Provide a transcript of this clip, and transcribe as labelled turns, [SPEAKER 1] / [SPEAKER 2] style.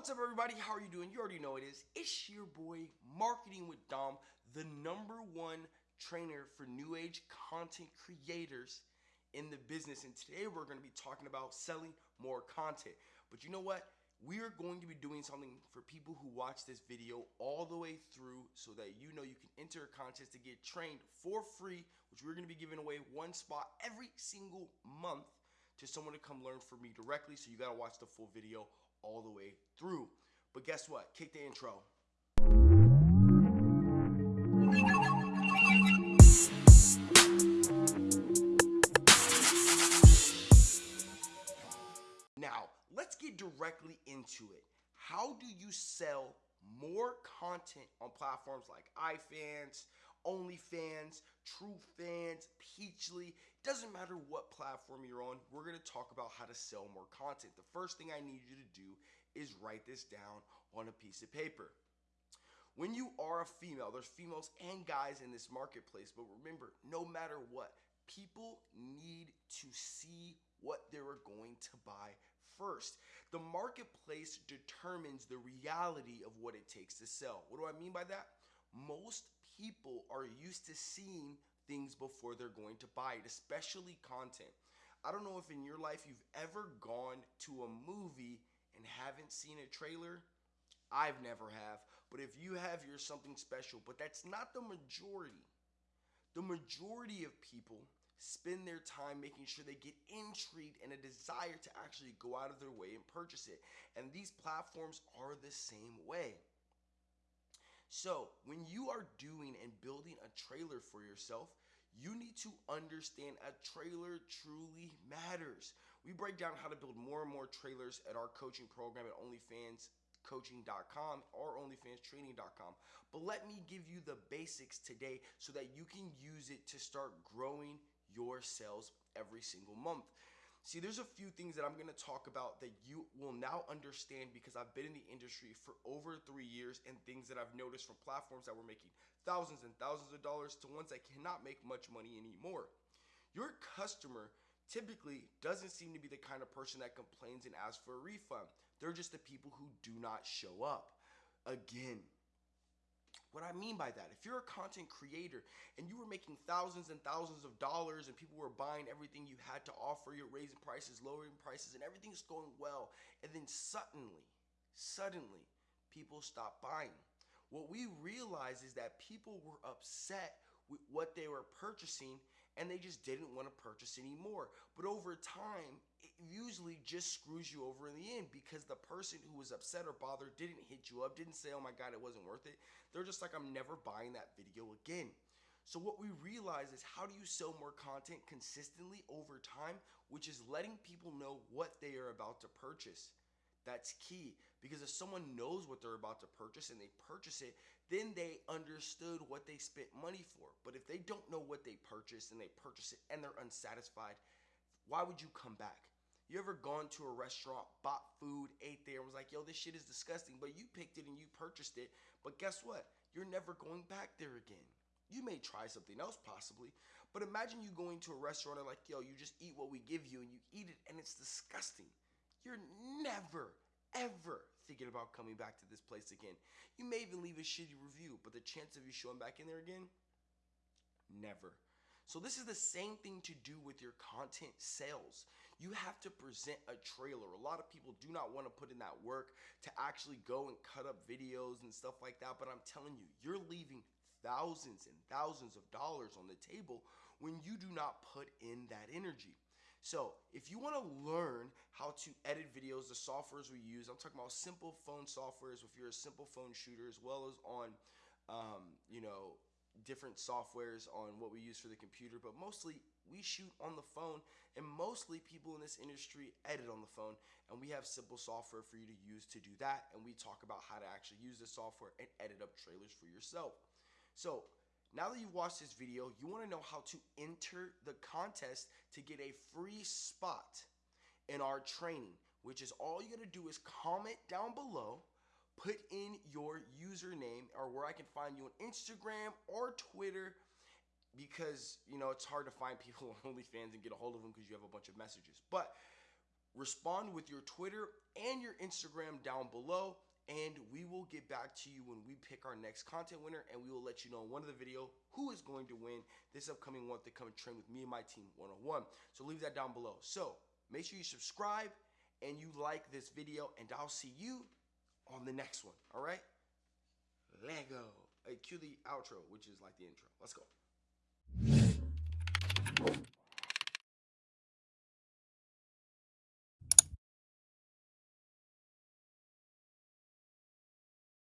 [SPEAKER 1] What's up, everybody? How are you doing? You already know it is. It's your boy, Marketing with Dom, the number one trainer for new age content creators in the business. And today we're going to be talking about selling more content. But you know what? We are going to be doing something for people who watch this video all the way through so that you know you can enter a contest to get trained for free, which we're going to be giving away one spot every single month to someone to come learn from me directly. So you got to watch the full video all the way through. But guess what? Kick the intro. Now, let's get directly into it. How do you sell more content on platforms like iFans, OnlyFans, TrueFans, Peachly. Doesn't matter what platform you're on, we're gonna talk about how to sell more content. The first thing I need you to do is write this down on a piece of paper. When you are a female, there's females and guys in this marketplace, but remember, no matter what, people need to see what they're going to buy first. The marketplace determines the reality of what it takes to sell. What do I mean by that? Most people are used to seeing things before they're going to buy it, especially content. I don't know if in your life you've ever gone to a movie and haven't seen a trailer. I've never have, but if you have, you're something special. But that's not the majority. The majority of people spend their time making sure they get intrigued and a desire to actually go out of their way and purchase it. And these platforms are the same way. So, when you are doing and building a trailer for yourself, you need to understand a trailer truly matters. We break down how to build more and more trailers at our coaching program at OnlyFansCoaching.com or OnlyFansTraining.com. But let me give you the basics today so that you can use it to start growing your sales every single month. See, there's a few things that I'm gonna talk about that you will now understand because I've been in the industry for over three years and things that I've noticed from platforms that were making thousands and thousands of dollars to ones that cannot make much money anymore. Your customer typically doesn't seem to be the kind of person that complains and asks for a refund. They're just the people who do not show up. Again, what I mean by that, if you're a content creator and you were making thousands and thousands of dollars and people were buying everything you had to offer, you're raising prices, lowering prices, and everything's going well, and then suddenly, suddenly, people stop buying. What we realize is that people were upset with what they were purchasing and they just didn't want to purchase anymore. But over time, usually just screws you over in the end because the person who was upset or bothered didn't hit you up, didn't say, oh my God, it wasn't worth it. They're just like, I'm never buying that video again. So what we realize is how do you sell more content consistently over time, which is letting people know what they are about to purchase. That's key because if someone knows what they're about to purchase and they purchase it, then they understood what they spent money for. But if they don't know what they purchased and they purchase it and they're unsatisfied, why would you come back? You ever gone to a restaurant, bought food, ate there, and was like, yo, this shit is disgusting, but you picked it and you purchased it. But guess what? You're never going back there again. You may try something else possibly, but imagine you going to a restaurant and like, yo, you just eat what we give you and you eat it and it's disgusting. You're never, ever thinking about coming back to this place again. You may even leave a shitty review, but the chance of you showing back in there again, never. So this is the same thing to do with your content sales. You have to present a trailer. A lot of people do not want to put in that work to actually go and cut up videos and stuff like that. But I'm telling you, you're leaving thousands and thousands of dollars on the table when you do not put in that energy. So if you want to learn how to edit videos, the softwares we use, I'm talking about simple phone softwares if you're a simple phone shooter as well as on, um, you know, different softwares on what we use for the computer, but mostly we shoot on the phone and mostly people in this industry edit on the phone and we have simple software for you to use to do that and we talk about how to actually use the software and edit up trailers for yourself. So now that you've watched this video, you wanna know how to enter the contest to get a free spot in our training, which is all you gotta do is comment down below, put in your username or where I can find you on Instagram or Twitter because, you know, it's hard to find people on OnlyFans and get a hold of them because you have a bunch of messages. But respond with your Twitter and your Instagram down below. And we will get back to you when we pick our next content winner, and we will let you know in one of the video who is going to win this upcoming month to come and train with me and my team 101. So leave that down below. So make sure you subscribe and you like this video, and I'll see you on the next one. All right? Lego. Hey, cue the outro, which is like the intro. Let's go.